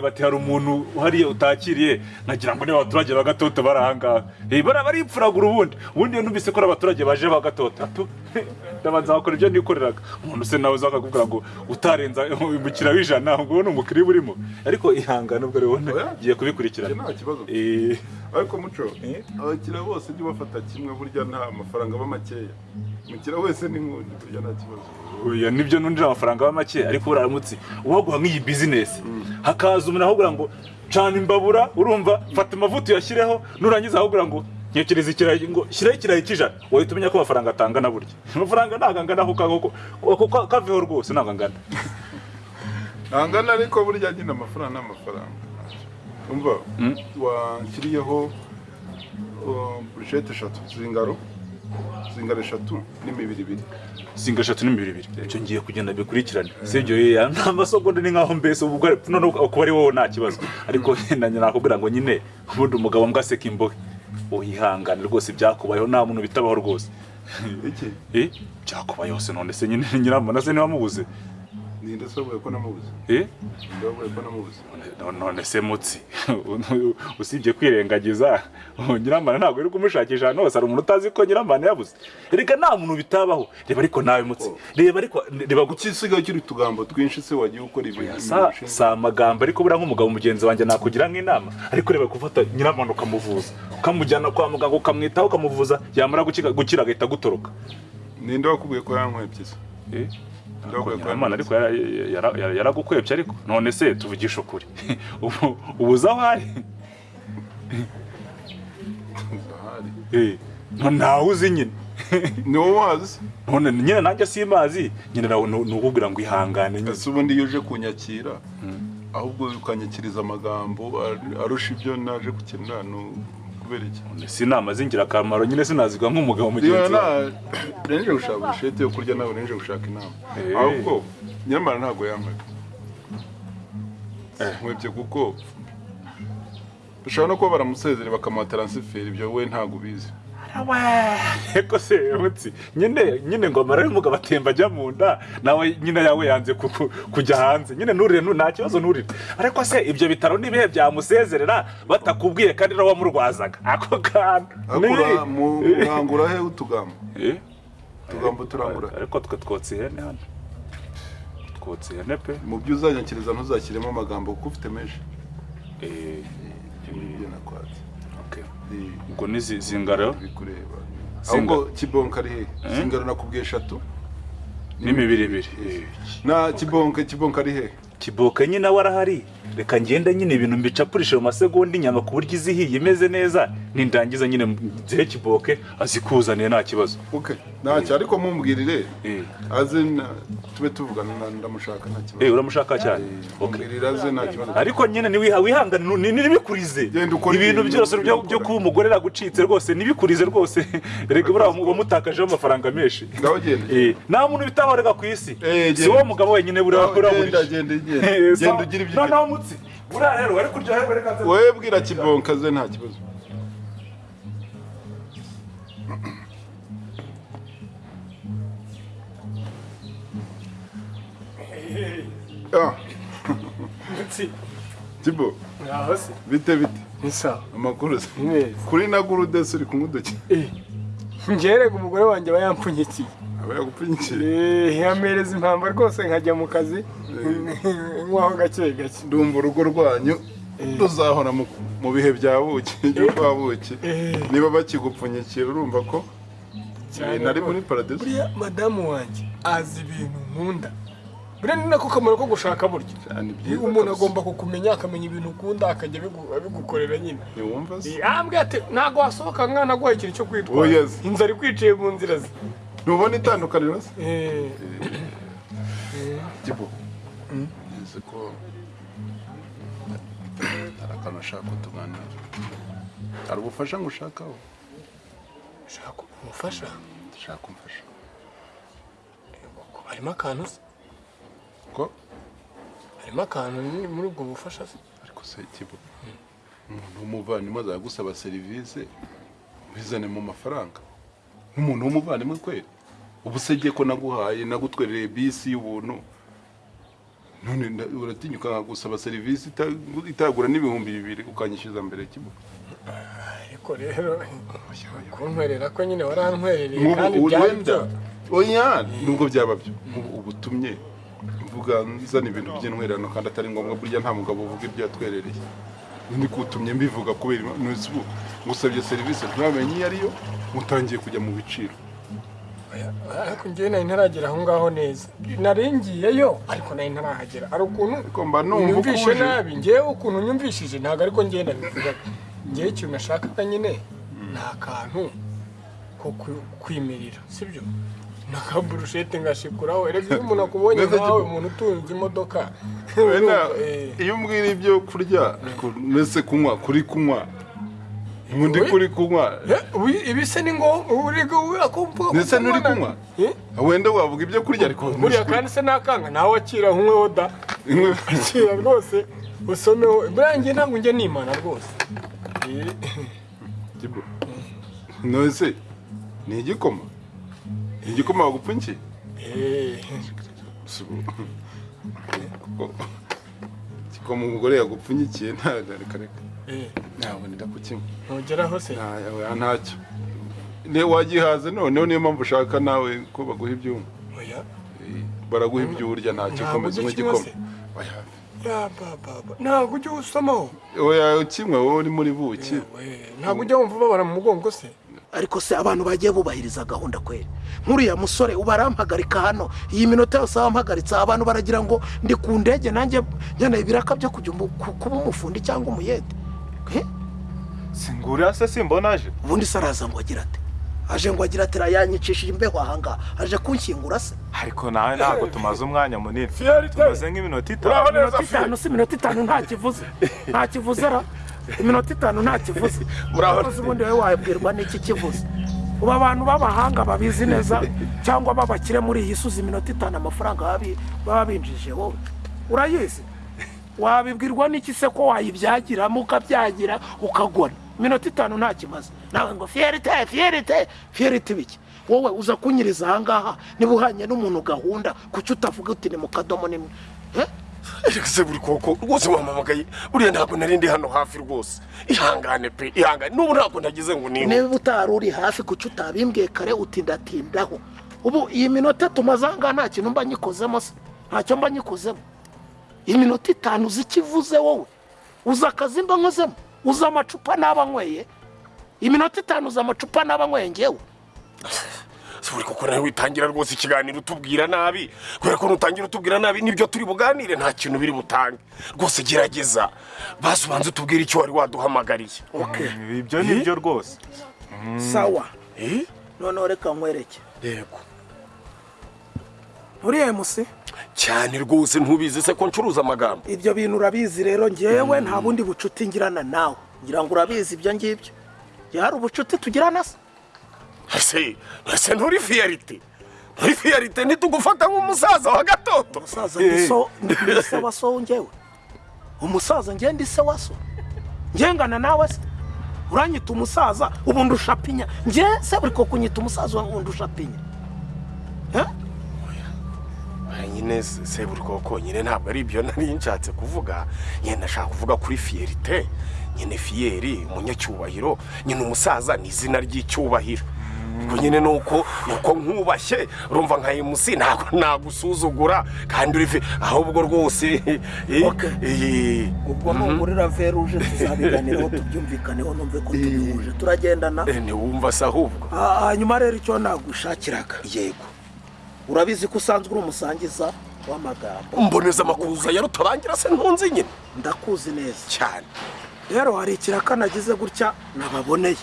bati hari umuntu hariya utakiriye nagira ngo niba abaturage ba gatoto bari ahangaha baripfuragura ubundi. Ubundi iyo numvise ko ari abaturage baje ba gatoto atu. Ndabanza bakora ibyo nikoreraga umuntu se nawe uza akakubwira ngo utarenza umukiriya w'ijana ngo ni umukiriya urimo ariko ihangane ubwo rero ngiye kubikurikirana. Nta kibazo. Eh, ariko muco Eh? abakiriya bose ujye ubafata kimwe burya nta mafaranga aba makeya. Umukiriya wese ni nk'undi burya nta kibazo. Oya ni byo nundira amafaranga aba make ariko uraramutse uwaguha nk'iyi bizinesi hakaza umuntu ahubwira ngo cana imbabura urumva fata amavuta uyashyireho nurangiza ahubwira ngo ntekereza ikirayi ngo shyiraho ikirayi cy'ijana wahita umenya ko amafaranga atangana burya. Amafaranga ntabwo angana ka- kaveho rwose ntabwo angana ntangana ariko burya nyine amafaranga ni amafaranga. Umva? Mm. washyiriyeho uh, burushete eshatu. Zingaro. Zingaro eshatu n'imibiri ibiri. Singa eshatu n'imibiri ibiri. Ibyo ngiye kugenda bikurikirane. Sibyo yeya nta masogonde ni nkaho mbese ubwo kuba ari wowe nta kibazo. Ariko nanjye nakubwira ngo nyine ubundi umugabo mbwa aseka imbohe. Uyihangane rwose byakubayeho nta muntu bitabaho rwose. Eh, byakubayeho se none se nyine nyiramana se niba mubuze ninde se wavuye ko namubuze wavuye ko namubuze none- se mutsi usibye kwirengagiza. Nyiramana ntabwo uri kumushakisha. Ahantu hose hari umuntu utazi ko nyiramana yabuze reka nta muntu bitabaho. Reba ariko nawe mutsi reba ariko reba guki ukisigaye ukiri utugambo twinshi se wagiye ukora ibintu si amagambo ariko buriya nk'umugabo mugenzi wanjye nakugira nk'inama. Ariko reba gufata nyiramana ukamuvuza. Ukamujyana kwa muganga ukamwitaho ukamuvuza yamara gukira agahita agutoroka. Ninde wakubwiye ko yankwebye se? Nyiramana ariko yaragukwebye ariko none se tuvugishe ukuri. Ubu ubuze aho ari. Eh, ntawe uzi nyine. Ni wowe wazi? None nyine nanjye simazi. Nyine nawe ni ukubwira ngo ihangane nyine. Ubundi iyo uje kunyakira? Ahubwo ukanyakiriza amagambo ar- arusha ibyo naje gukenera ni kubera iki si inama z'ingirakamaro nyine sinazigwa nk'umugabo mugenzi wawe renje gushaka burushete yo kurya nawe renje gushaka inama. Eh. ahubwo nyamara ntabwo yankwebye Eh. nkwebye kuko bashobora no kuba baramusezere bakamuha taransiferi ibyo we ntabwo ubizi. eko se mutsi. Nyine nyine ngo amara y'umugabo atemba ajya mu nda. Nawe nyine yawe yanze ku- ku- kujya hanze. Nyine nturire nta kibazo nturire ariko se ibyo bitaro n'ibihe byamusezerera? Batakubwiye kandi nawe wamurwazaga ako kantu akura ni- mu mwangura he utugambo Eh? utugambo turangura. Ariko twe twotsa ihene hano. Twotsa ihene pe. Mu byo uzanyakiriza ntuzashyiremo amagambo kuko ufite menshi. Eh, ibyo nakwatse. Eh. Ubwo ni zi- zingaro. Ahubwo kibonka ari he? Singaro nakubwiye eshatu n'imibiri ibiri. Eh. na kibonka kibonka ari he? Kiboka nyine nawe arahari reka ngende nyine ibintu mbicapurishe mu masegonda inyama ku buryo izihiye imeze neza. Nindangiza nyine nzihe kiboke azikuzaniye nta kibazo. Ntacyo ariko mumbwirire Eh. aze tube tuvugana na- ndamushaka nta Eh, kibazo uramushaka cyane. Okay. mumbwirire aze nta kibazo. Ariko nyine wihangane ntibikurize ibintu byose byo kuba umugore yagucitse rwose ntibikurize rwose. Reka buriya wamutakajeho amafaranga menshi. Eh, nta muntu bitaho ku isi. Eh, si wowe mugabo wenyine buriya buriya genda. Eh, ugire ibyo noneho mutsi buriya rero wari kuryoherwa reka nze- wowe bwira kibonka aze nta kibazo. Ah, se bite bite. Amakuru kuri na gurude uri kumwe uduki ngerega umugore wanjye aba yampfunyikiye. Aba yagupfunyikira Eh, yamereza impamba rwose nkajya mu kazi. Nkwaho gake gake. Ndumva urugo rwanyu ruzahora mu- bihe bya buki byo kwa buki. Eh. niba bakigupfunyikira urumva ko Cyane. eh, nari muri paradizo. Buriya madamu wanjye azi ibintu nkunda. Buriya ni nako kamaro ko gushaka byiza umuntu agomba kukumenya akamenya ibintu ukunda akajya abigu- abigukorera nyine. Ntiwumva se? Ntabwo wasohoka mwana aguhaye ikintu cyo Oh, kwitwara yes. inzara ikwiciye mu nzira ze. Ntubona itandukaniro se? Eh, nzi ko hari akantu ashaka ko? Tuganira hari ubufasha ngo ushakaho shaka umufasha ndashaka kumfasha harimo akantu se ko harimo akantu muri ubwo bufasha se? Ariko se kibo? Umuntu w'umuvandimwe azajya gusaba serivisi ubizane mu mafaranga. Nk'umuntu w'umuvandimwe kweri ubu se ko naguhaye nagutwerereye bisi y'ubuntu. None uratinyuka nkagusaba serivisi ita- itagura n'ibihumbi bibiri ukanyishyuza mbere kibuga. Ariko rero kuntwerera ko nyine warantwerereye kandi byari byo. Oya nubwo byaba byo. Nk'ubu ubu utumye mvuga nzana ibintu by'intwererano kandi atari ngombwa burya nta mugabo uvuga ibyo yatwerereye ni kutumye mbivuga kubera ubu ngusabye serivisi. Ntibamenye iyo ariyo mutangiye kujya mu biciro. Ariko njyewe nari ntaragera aho ngaho neza. Nari ngiyeyo ariko nari ntarahagera. Hari ukuntu ukuje. nabi. Ngewe ukuntu unyumvishije ntabwo ariko ngenda bivuga ngewe ikintu nashakaga nyine ni akantu ko kwimirira sibyo? N'akaburushete ngashikuraho. Erega iyo umuntu akubonye nkawe umuntu utunze imodoka eh, iyo umbwira ibyo kurya ariko mbese kunywa kuri kunywa undi kuri kunywa ibi se ni ngombwa uriga akumvuga Ndetse nturi kunywa? wenda wavuga ibyo kurya ariko buriya kandi se nakanga nawe akira nk'umweho da akira rwose usomeho buriya njye ntabwo njye nimana rwose. Nose ni igikoma? Igikoma. Kuko igikoma umugore yagupfunyikiye ntabwo reka reka. Ntabwo nida kukinywa ntugeraho se? Nta- oya, ntacyo. Ne wagihaze noneho niyo mpamvu ushaka nawe ko baguha ibyuma. Oya. Eh, baraguha ibyo urya ntacyo Ntabwo komeza ukinywa igikoma ntabwo ujya usomaho oya ukinywa wowe uri muri buki Yewe, ntabwo ujya wumva ubabara mu mugongo se? Ariko se abantu bagiye bubahiriza gahunda kweri. Nk'uriya musore uba arampagarika hano. Iyi minota yose wampagaritse abantu baragira ngo ndi ku ndege nanjye nkeneye ibiraka byo kujya kuba umufundi cyangwa umuyede. Eh? Singura se simbona aje ubundi se araza ngo agira ate aje ngo agira ati yanyicishije imbeho ahangaha aje kunshyingura se? Ariko nawe ntabwo tumaze umwanya munini. Tumaze nk'iminota itanu. Iminota itanu si iminota itanu nta kivuze. Nta kivuze ra. Iminota itanu nta kivuze. Urahoze ubundi wowe wabwirwa n'iki kivuze? Ubu abantu b'abahanga babizi neza cyangwa b'abakire muri iyi suzi iminota itanu amafaranga baba binjije wowe urayizi? Wabibwirwa n'iki se ko wayibyagiramo ukabyagira ukagona? Iminota itanu nta kimaze nawe ngo fiyerite fiyerite fiyerite biki? Wowe uza kunyiriza ahangaha niba uhanye n'umuntu gahunda kuki utavuga uti ni mu kadomo Eh? ese buri koko rwose wampamagaye buriya ntabwo nari ndi hano hafi rwose. Ihangane pe ihangane. N'ubu ntabwo nagize ngo niba niba utari uri hafi kuki utabimbwiye kare utindatindaho? Ubu iyi minota tumaze ahangaha nta kintu mba nyikozemo se. Ntacyo mba nyikozemo. Iyi minota itanu uzi icyo ivuze wowe. Uzi akazi mba nkozemo uzi amacupa n'aba nyweye iminota itanu uzi amacupa n'aba nyweye ngewe si buri koko nawe witangira rwose ikiganiro utubwira nabi. Kubera ko nutangira utubwira nabi ni byo turi buganire nta kintu biri butange. Rwose gerageza. Basi ubanza utubwire icyo wari waduhamagariye. Ibyo ni byo rwose. Sawa. Eh? noneho reka nkwereke. Yego. Uriya musi? Cyane rwose ntubizi se ko ncuruza amagambo. Ibyo bintu urabizi rero ngewe nta bundi bucuti ngirana nawe. Ngira ngo urabizi ibyo ngibyo. Hari ubucuti tugirana se? Ese ese nturi fiyarite nturi fiyarite ntitugufata nk'umusaza wa gatoto. Umusaza ndi ndi se wa so ngewe umusaza ngewe ndi se wa so. Ngengana nawe se? Uranyita umusaza ubu ndusha pinya ngewe se buri koko unyita umusaza ubu ndusha pinya Eh? Nyine se se buri koko nyine ntabwo ari ibyo nari nshatse kuvuga. Nyine ndashaka kuvuga kuri fiyerite nyine fiyeri umunyacyubahiro nyine umusaza ni izina ry'icyubahiro. Nyine ni uko ni uko nkubashye urumva nka emusi ntabwo nagusuzugura. Kandi uri ahubwo rwose eh, eh, ubwo nugurira veruje tuzabiganiraho tubyumvikaneho numve ko tubihuje turagendana. Eh, ntiwumva se ahubwo. Ah, hanyuma rero icyo nagushakiraga. Yego. Urabizi ko usanzwe uri umusangiza w'amagambo mboneza amakuza ya rutabangira se ntunzi nyine ndakuzi neza cyane rero hari ikiraka nagize gutya nababoneye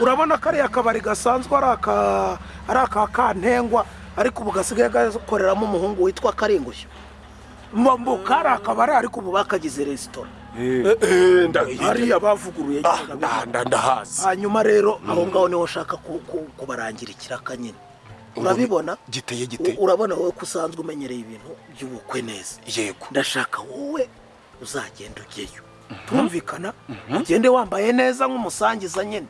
urabona kariya kabari gasanzwe ari aka kantengwa ariko ubu gasigaye gakoreramo umuhungu witwa karingushyo mbo kari akabari ariko ubu bakagize resitora Eh, eh, hariya bavuguruye Ah, ndahazi hanyuma rero aho ngaho ni ho ku- kubarangira ikiraka nyine urabibona? giteye gite? U- urabona wowe ko usanzwe umenyereye ibintu by'ubukwe neza. Yego. Ndashaka wowe uzagenda ujyeyo. Tumvikana ugende wambaye neza nk'umusangiza nyine.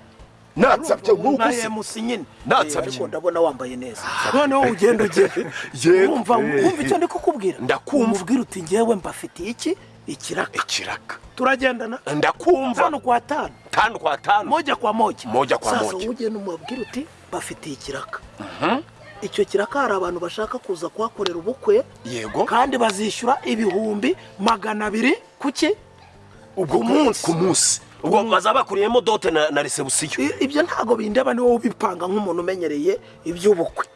Natsabye nka nk'uguze emusi nyine. Natsabye. ndabona wambaye neza. Noneho ugenda ugere Yego. wumva wumva icyo ndi kukubwira Ndakumva. umubwira uti ngewe mbafitiye iki? Ikiraka. Ikiraka. Turagendana? Ndakumva. Tano kwa tano tanu kwa tanu. Moja kwa moja. Moja kwa sasa moja. ugenda umubwira uti bafitiye ikiraka icyo kiraka hari abantu bashaka kuza kuhakorera ubukwe yego. kandi bazishyura ibihumbi magana abiri ku munsi. ku munsi. Ubwo bazaba bakuriyemo dote na, resebusiyo. Ibyo ntabwo bindeba ni wowe ubipanga nk'umuntu umenyereye iby'ubukwe.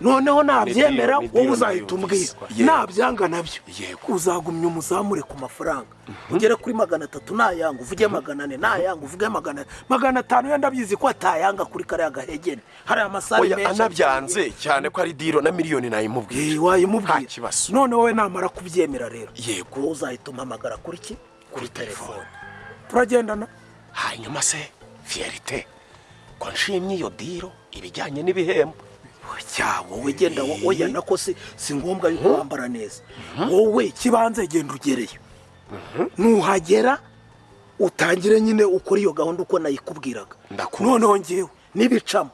Noneho nabyemera wowe uzahita umbwira nabyanga na byo. Uzagumya umuzamure ku mafaranga. Ugere kuri magana atatu nayanga uvuge magana ane nayanga uvuge magana magana atanu yenda abizi ko atayanga kuri kariya gahegene. Hari amasare oya menshi. anabyanze cyane ko ari diro na miliyoni Eh, nayimubwira wayimubwira Nta kibazo. noneho we namara kubyemera rero. Yego. wowe uzahita umpamagara kuri ki? Kuri telefone. Turagendana. Hanyuma se fiyerite ko nshimye iyo diro ibijyanye n'ibihembo. Cya wowe genda wo- oya nako si si ngombwa yuko wambara neza. Wowe kibanze genda ugereyo. Nuhagera utangire nyine ukora iyo gahunda uko nayikubwiraga. Noneho ngewe n'ibicamo.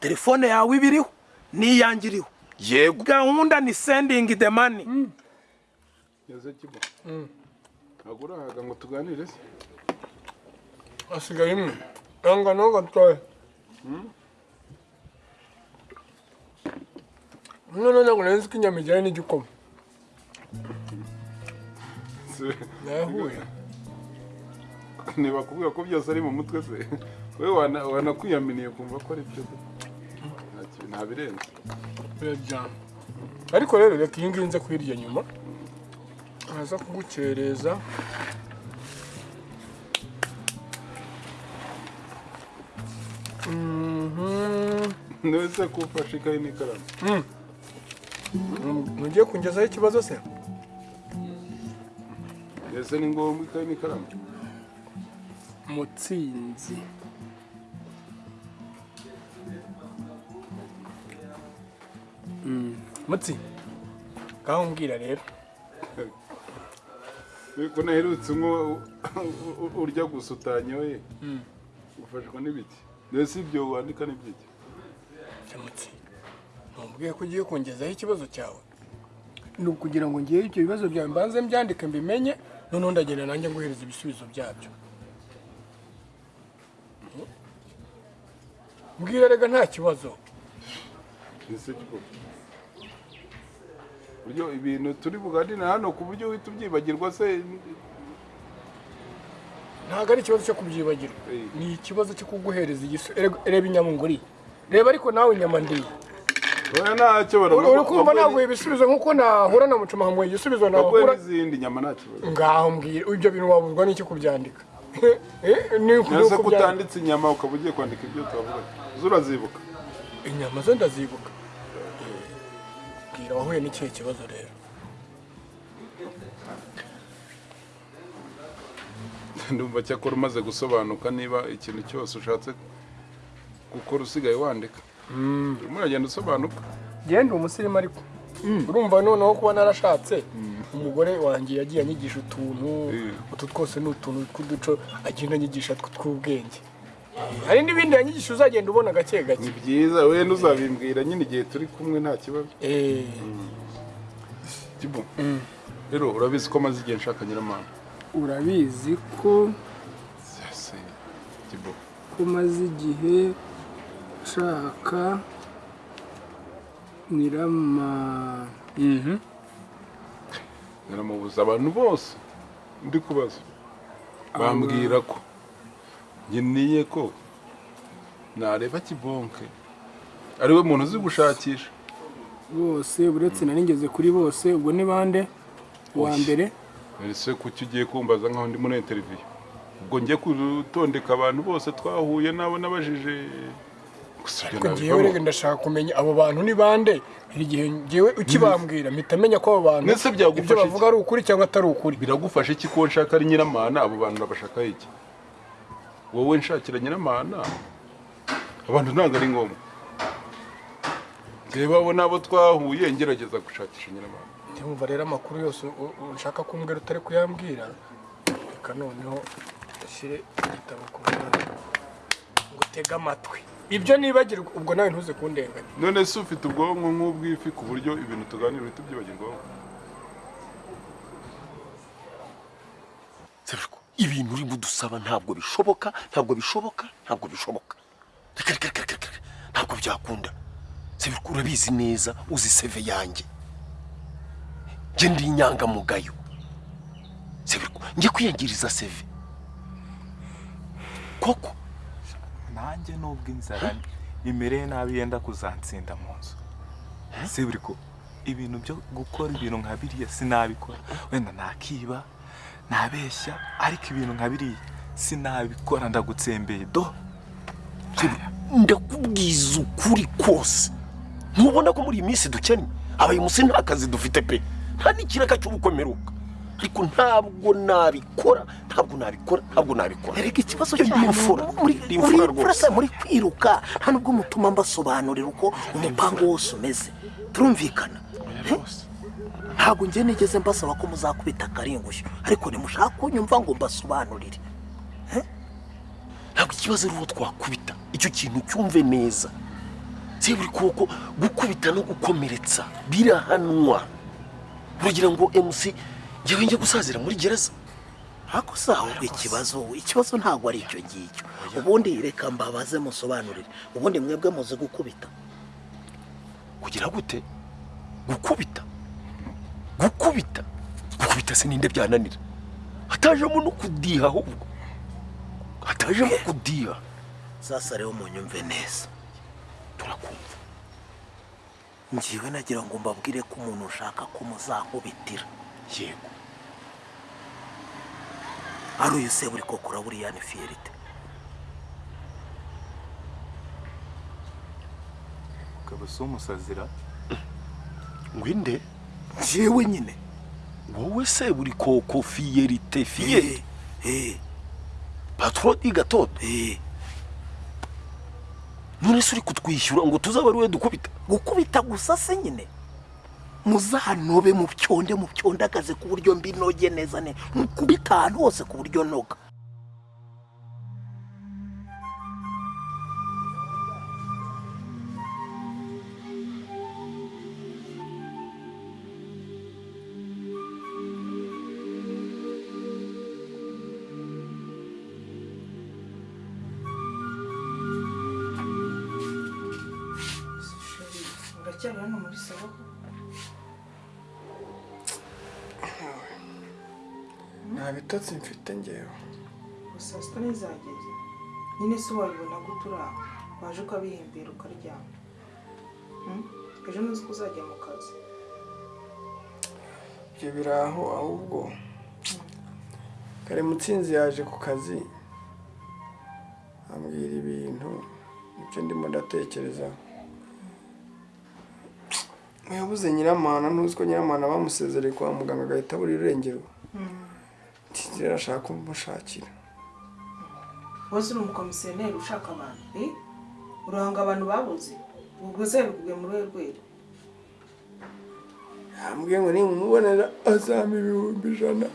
Telefone yawe ibiriho n'iyange iriho. Yego. Gahunda ni sendingi de mani Ese kibo. Ntabwo urahaga ngo tuganire se. Hasigaye imwe yanga naho gatoya none ntabwo nari nzi ko inyama ijyanye n'igikoma nayahuye niba kuvuga ko byose ari mu mutwe se wowe wana- wanakwiyaminiye kumva ko ari byo Nta ki- nta birenze birajyana ariko rero reka iyi ngiyi nze kuyirya nyuma ntaza kugukereza Mhm. nese ko ufashe ikayi n'ikaramu mugiye kungezaho ikibazo se ese ni ngombwa ikayi n'ikaramu mutsinzi mutsi ngaho mbwira rero ko naherutse nko urya gusa utanyoye ufashwa n'ibiki mbese ibyo wandika n'ibyiki cya mutsi ntumbwiye ko ugiye kungezaho ikibazo cyawe. Ni ukugira ngo ngewe ibyo bibazo byawe mbanze mbyandike mbimenye noneho ndagenda nanjye nguhereza ibisubizo byabyo. Mbwira rega nta kibazo. Buryo ibintu turi buganire hano ku buryo uhita ubyibagirwa se? Ntabwo ari ikibazo cyo kubyibagirwa. Ni ikibazo cyo kuguhereza igisubizo reba inyama nguriye reba ariko nawe inyama ndiye uri kumva naguha ibisubizo nk'uko nahura na mucuma nkamuha igisubizo nahura n'izindi nyama nta kibazo ngaho mbwira ibyo bintu wabuzwa n'icyo kubyandika? Nese ko utanditse inyama ukaba ugiye kwandika ibyo twavuga zo urazibuka inyama zo ndazibuka. Bwira wahuye n'ikihe kibazo rero? Ndumva cyakora umaze gusobanuka niba ikintu cyose ushatse gukora usigaye wandika. Urimo uragenda usobanuka. Genda umusirimu ariko. Urumva noneho kuba narashatse umugore wanjye yagiye anyigisha utuntu Eh. utu twose ni utuntu tw'uduco agenda anyigisha tw- tw'ubwenge. Eh, hari n'ibindi yanyigisha uzagenda ubona gake gake. Ni byiza wenda uzabimbwira nyine igihe turi kumwe nta kibazo. Eh, rero urabizi ko maze igihe nshaka nyiramana? Urabizi ko kibu. ko maze igihe nshaka nyirama naramubuza abantu bose. Ndi kubaza bambwira ko nkeneye ko nareba kibonke. Ariwe muntu uzi gushakisha. Bose uretse nari ngeze kuri bose ubwo ni bande? Uwa mbere? Ese kuki ugiye kumbaza nkaho ndi muri interiviyu ubwo ngiye gutondeka abantu bose twahuye nabo nabajije ngewe rege ndashaka kumenya abo bantu ni bande? Igihe ngewe ukibambwira mpita menya ko abo bantu ibyo bavuga ari ukuri cyangwa atari ukuri. Biragufasha iki ko nshaka ari nyiramana? Abo bantu nabashaka iki? Wowe nshakira nyiramana? Abantu ntabwo ari ngombwa. Reba abo nabo twahuye ngerageza gushakisha nyiramana. Ndumva rero amakuru yose ushaka kumbwira utari kuyambwira? Reka noneho ushyire igitabo ku ruhande. Ngo utege amatwi. Ibyo nibagirwa ubwo nawe ntuze kundenganya. None se ufite ubwonko nk'ubw'ifi ku buryo ibintu tuganira uhita ubyibagirwaho ibintu urimo udusaba ntabwo bishoboka ntabwo bishoboka ntabwo bishoboka. Reka reka reka reka reka. Ntabwo byakunda. Urabizi neza uzi seve yanjye. Njye ndi inyangamugayo. Njye kwiyangiriza seve koko? Nanjye nubwo inzara imereye nabi yenda kuzansinda mu nzu. Se buri ko ibintu byo gukora ibintu nka biriya sinabikora. Wenda nakiba nabeshya ariko ibintu nka biriya sinabikora ndagutsembeye. Do. Ndakubwiza ukuri kose ntubona ko muri iyi minsi dukennye abaye munsi nta kazi dufite pe. Nta n'ikiraka cy'ubukomeruka. Ariko ntabwo nabikora ntabwo nabikora ntabwo nabikora. Erega ikibazo imfura. muri imfura se muri kwiruka nta nubwo mutuma mbasobanurira uko umupango wose umeze. Turumvikana. Ntabwo njye nigeze mbasaba ko muzakubita akaringushyo. Ariko nimushaka kunyumva ngo mbasobanurire. Ntabwo ikibazo ari uwo twakubita. Icyo kintu cyumve neza. Se buri koko gukubita no gukomeretsa birahanwa. Uragira ngo mc njyewe njye gusazira muri gereza. Si ahubwo ikibazo ikibazo ntabwo ari icyo ngicyo. Ubundi reka mbabaze musobanurire. Ubundi mwebwe muzi gukubita. Kugira gute? Gukubita? Gukubita? Gukubita se ninde byananira? Hatajemo no kudiha ahubwo. Hatajemo kudiha. Sasa rero munyumve neza. Turakumva. Ngiwe nagira ngo mbabwire ko umuntu ushaka ko muzankubitira yego. Ari uyu se buri koko uraburiya ni fiyerite ukaba si umusazira? Ngwinde njyewe nyine. Wowe se buri koko fiyerite fiyerite eh. Patro di gatoto eh. None se uri kutwishyura ngo tuzabe ari we dukubita? Gukubita gusa se nyine. Muzanobe mu byonde mu byondagaze ku buryo mbinoge neza ne mukubita ahantu hose ku buryo noga. Nyine se wabibona gute uri aho waje ukabihimbira ukaryama. Hmm? ejo ntuzi ko uzajya mu kazi. Ibyo biri aho ahubwo kare mutsinzi yaje ku kazi ambwira ibintu ibyo ndimo ndatekerezaho yabuze nyiramana ntuzi ko nyiramana bamusezereye kwa muganga agahita abura irengero. Rero ashaka kumushakira. Wese uri umukomisiyoneri ushaka abantu. Urahanga abantu babuze. Ubwo se bikubwiye muri we rwego yambwiye ngo nimumubonera azampa ibihumbi ijana.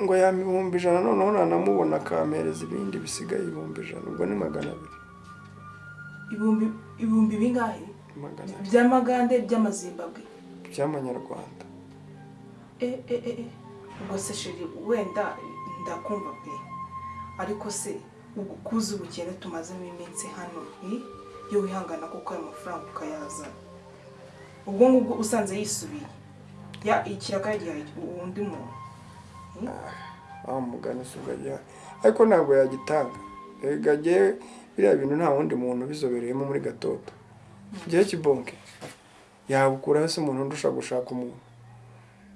Ngo? Yampa ibihumbi ijana noneho nanamubona akampereza ibindi bisigaye ibihumbi ijana. Ubwo ni magana abiri. Ibihumbi bingahe? By'amagande by'amazimbabwe? By'amanyarwanda. Eh, eh, eh, ubwo se sheri wenda ndakumva pe. Ariko se kuzi ubukene tumazemo iminsi hano eh? iyo wihangana kuko ayo mafaranga ukayazana ubwo ngubwo usanze yisubiye. Ya ikiraka yagihaye undi muntu aho mugana si ubwo ariko ntabwo yagitanga. Rega jyewe biriya bintu nta wundi muntu ubizobereyemo muri gatoto. Jyewe kibonke. Yabukura hasi umuntu ndusha gushaka umuntu.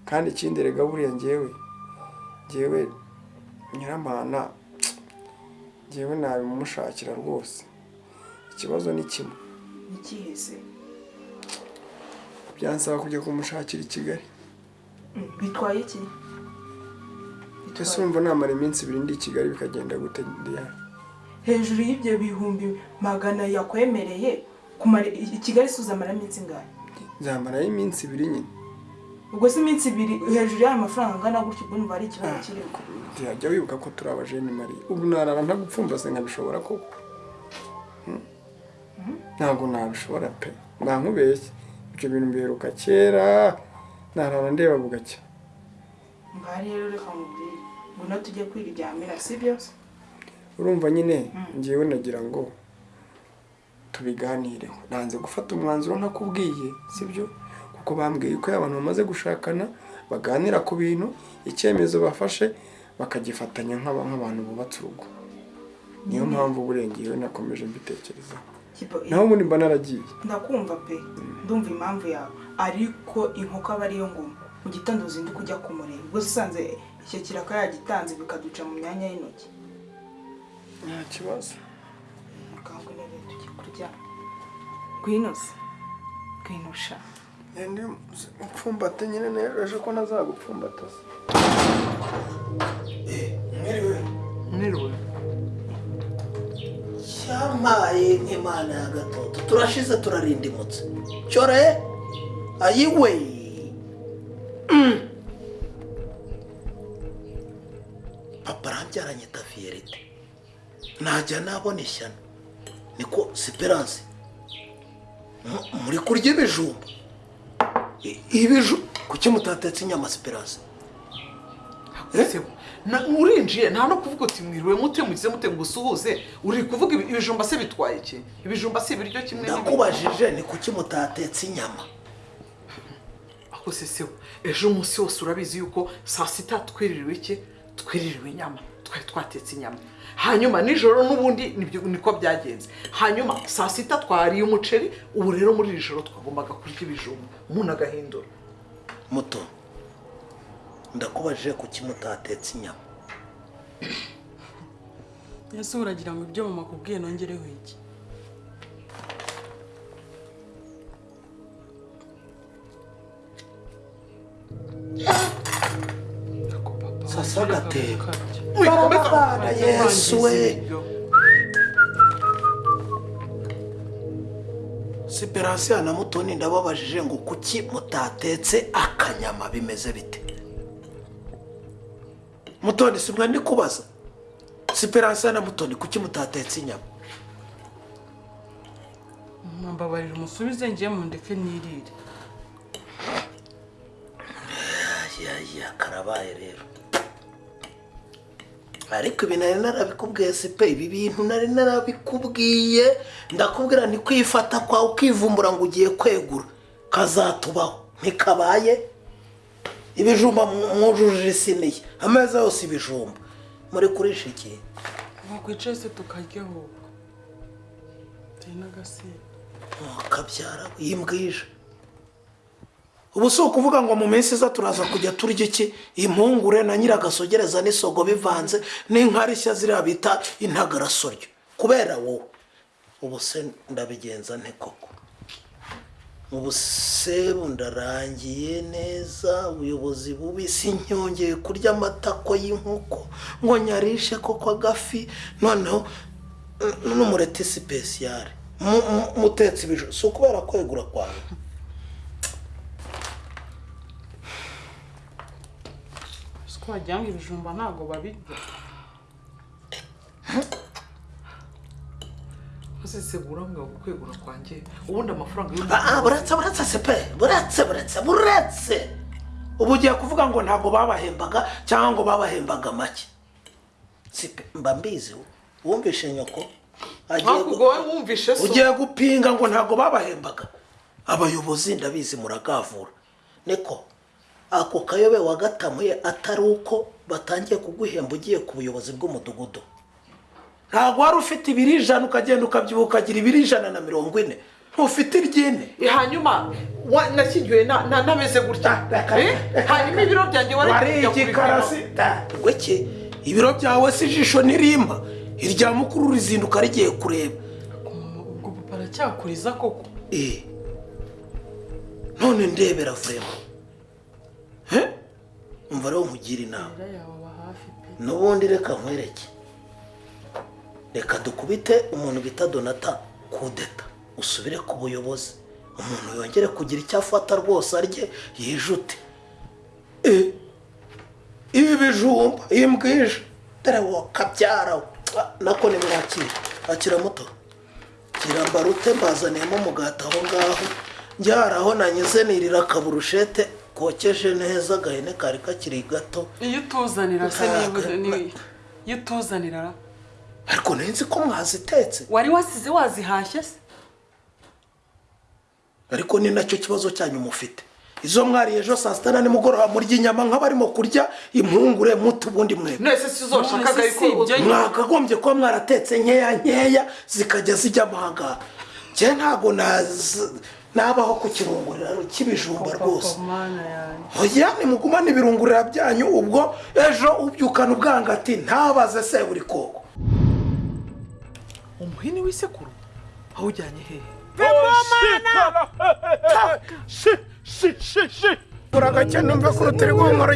Kandi ikindi rega buriya njyewe njyewe nyiramana njyewe nabimumushakira rwose. Ikibazo ni kimwe. Byansaba kujya kumushakira i kigali. Bitwaye iki? Ese urumva namara iminsi ibiri ndi i kigali bikagenda gute ndiyari hejuru y'ibyo bihumbi magana yakwemereye kumara i i Kigali si uzamara iminsi ingahe? Nzamarayo iminsi ibiri nyine. Ubwo si iminsi ibiri hejuru y'ayo mafaranga angana gutyo ubwo numva hari ikibazo kirimo jya wibuka ko turi abajeni mari ubu narara ntagupfumbase nkabishobora koko? Hmm? ntabwo nabishobora pe. Mba nkubeshye ibyo bintu mbiheruka kera narara ndeba bugacya ngaha rero reka mubwire ngwino tujye kwiryamira sibyo urumva nyine? Ngewe nagira ngo tubiganireho. Nanze gufata umwanzuro ntakubwiye sibyo kuko bambwiye ko abantu bamaze gushakana baganira ku bintu icyemezo bafashe bakagifatanya nk'aba- nk'abantu bubatse urugo. Niyo mpamvu burengewe nakomeje mbitekerezaho naho ubundi mba naragiye. ndakumva pe ndumva impamvu yawe. Ariko inkoko aba ariyo ngoma. Mu gitondo uzinduka ujya kumureba ubwo usanze icyo kiraka yagitanze bikaduca mu myanya y'intoki. Nta kibazo. Muganga intebe tujye kuryama ngwino se. Ngwino sha. Ndi upfumbate nyine nereje ko nazagupfumbata se? Mwiriwe mwiriwe cyamaye nk'imana ya gatoto. Turashize turarindimutse. Cyore ayiwe Mm. papa arambyaranye tafiyerite najya nabona ishyano niko siperanse. Mu- muri kurya ibijumba. Ibiju kuki mutatetse inyama siperanse na- urinjiye nta no kuvuga uti mwiriwe mute mugize mute ngo usuhuze. Uri kuvuga ibi- ibijumba se bitwaye iki? Ibijumba si ibiryo kimwe n'ibindi. ndakubajije ni kuki mutatetse inyama ako se sebo ejo umunsi wose urabizi yuko saa sita twiririwe iki? Twiririwe inyama. Twari twatetse inyama. Hanyuma nijoro n'ubundi ni byo niko byagenze. Hanyuma saa sita twariye umuceri ubu rero muri iri joro twagombaga kurya ibijumba. Umuntu agahindura. Muto ndakubajije kuki mutatetse inyama. Ese uragira ngo ibyo mama akubwiye nongereho iki? Sasa agatebo Wikomeza- Barabara, yesu we siperansiya na mutoni ndababajije ngo kuki mutatetse akanyama bimeze bite? Mutoni si mwe ndi kubaza siperansiya na mutoni kuki mutatetse inyama? Mbabarira umusubize ngiye mu ndeke nirire yaya karabaye rero. Ariko ibi nari narabikubwiye sipe ibi bintu nari narabikubwiye. Ndakubwira ni kwifata kwawe ukivumbura ngo ugiye kwegura. Kazatubaho ntikabaye. Ibijumba mwujuje isiniye ameza yose ibijumba. Muri kurisha iki wakwicaye se tukarya ahubwo. Turi n'agasenda kabyara yimbwije ubu si ukuvuga ngo mu minsi iza turaza kujya turya iki impungure na nyiragasogereza n'isogo bivanze n'inkarishya ziriya bita intagarasoryo kubera wowe ubu se ndabigenza nte koko ubu se ndarangiye neza ubuyobozi bubi si nyongeye kurya amatako y'inkoko ngo nyarishe koko agafi noneho n'umureti sipesiyare Mu- mu- mutetse ibijumba si ukubera kwegura kwawe siko wagira ngo ibijumba ntabwo babirya. Ese sebo urambwira ngo kwegura kwanjye ubundi amafaranga yo Ah, ah, buretse buretse sepe buretse buretse buretse. Ubu ugiye kuvuga ngo ntabwo babahembaga cyangwa ngo babahembaga make? Sipe mba mbizi wumvishe nyoko. Ugiye gupinga ngo ntabwo babahembaga. Abayobozi ndabizi muragavura. Niko? Ako kayobe wagatamuye atari uko batangiye kuguhemba ugiye ku buyobozi bw'umudugudu. Ntabwo wari ufite ibiri ijana ukagenda ukabyibuha ukagira ibiri ijana na mirongo ine. Ntufite iryine. Hanyuma wa- nashyingiwe na- na- nameze gutya? Eh? hanyuma ibiro byanjye wari igikarasi gweke ibiro byawe si ijisho ntirimpa irya mukuru rizinduka rigiye kureba. Ubwo papa aracyakuriza koko? Eh. none ndebera vurema umva rero nkugire inama. N'ubundi reka nkwereke. Reka dukubite umuntu bita donata kudeta. Usubire ku buyobozi. Umuntu yongere kugira icyo afata rwose arye yijute Eh, ibi bijumba iyi mbwije dore wo. Kabyara nako nimwakira akira muto. Gira mbarute mbazaniyemo umugati aho ngaho. Njyara aho nanyuze nirira akaburushete. Kokeje neza agahene kari kakiri gato. Iyo utuzanira se iyo utuzanira. Ra? ariko nzi ko mwazitetse. Wari wasize wazihashye se? Ariko ni na cyo kibazo cyanyu mufite. Izo mwariye ejo saa sita na nimugoroba murya inyama nk'abarimo kurya impungure muto ubundi ibyo mwakagombye kuba mwaratetse nkeya nkeya zikajya zijya amahanga. Njye ntabwo nazi- nabaho ku kirunguriro cy'ibijumba rwose. mana yanjye. Oya nimugumane ibirungurira byanyu ubwo ejo ubyukana ubwangati ntabaze se buri koko. Umuhini w'isekuru awujyanye hehe? Uragakene umve ko rutari guhumura